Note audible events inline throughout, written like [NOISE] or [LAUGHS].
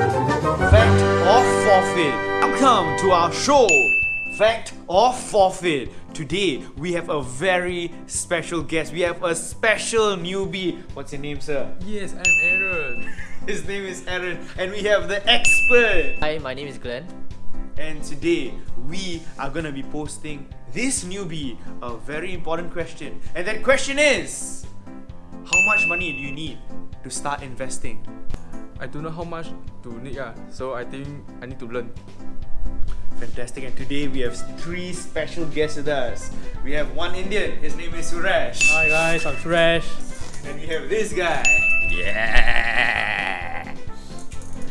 Fact or forfeit? Welcome to our show, Fact or Forfeit. Today we have a very special guest. We have a special newbie. What's your name, sir? Yes, I'm Aaron. [LAUGHS] His name is Aaron, and we have the expert. Hi, my name is Glenn. And today we are gonna be posting this newbie a very important question. And that question is How much money do you need to start investing? I don't know how much to need, yeah. so I think I need to learn. Fantastic, and today we have three special guests with us. We have one Indian, his name is Suresh. Hi guys, I'm Suresh. And we have this guy. Yeah.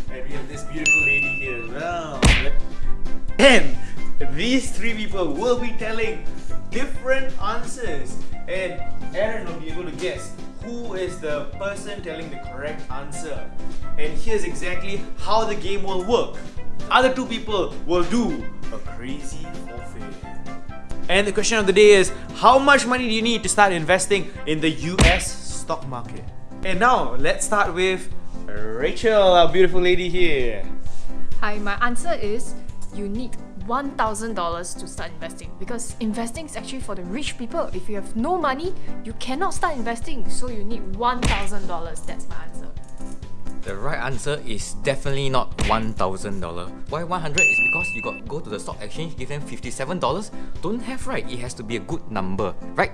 And we have this beautiful lady here as well. And these three people will be telling different answers. And Aaron will be able to guess who is the person telling the correct answer. And here's exactly how the game will work. Other two people will do a crazy forfeit. And the question of the day is how much money do you need to start investing in the US stock market? And now let's start with Rachel, our beautiful lady here. Hi, my answer is you need $1,000 to start investing because investing is actually for the rich people. If you have no money, you cannot start investing. So you need $1,000. That's my answer. The right answer is definitely not $1,000. Why 100 is because you got go to the stock exchange, give them $57. Don't have right, it has to be a good number, right?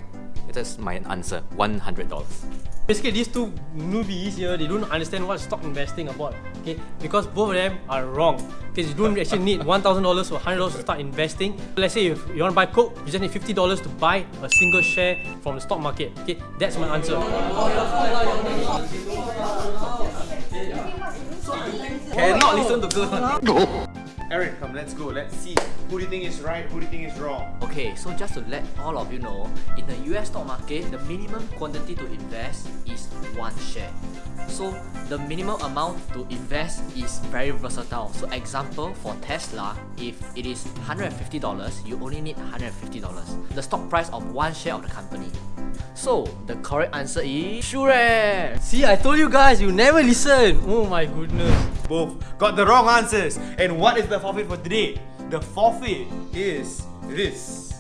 That's my answer, $100. Basically, these two newbies here, they don't understand what stock investing about. Okay, because both of them are wrong. Because you don't actually need one thousand dollars or hundred dollars to start investing. Let's say if you want to buy Coke, you just need fifty dollars to buy a single share from the stock market. Okay, that's my answer. Cannot listen to girls. Aaron, come, let's go. Let's see who do you think is right, who do you think is wrong. Okay, so just to let all of you know, in the US stock market, the minimum quantity to invest is one share. So the minimum amount to invest is very versatile. So example for Tesla, if it is $150, you only need $150. The stock price of one share of the company. So the correct answer is Suresh. See, I told you guys, you never listen. Oh my goodness. both got the wrong answers. And what is the forfeit for today? The forfeit is this.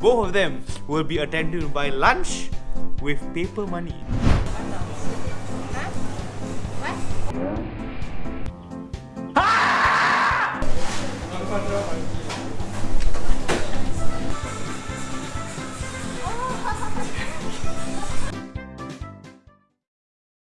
Both of them will be attended by lunch with paper money. What? what?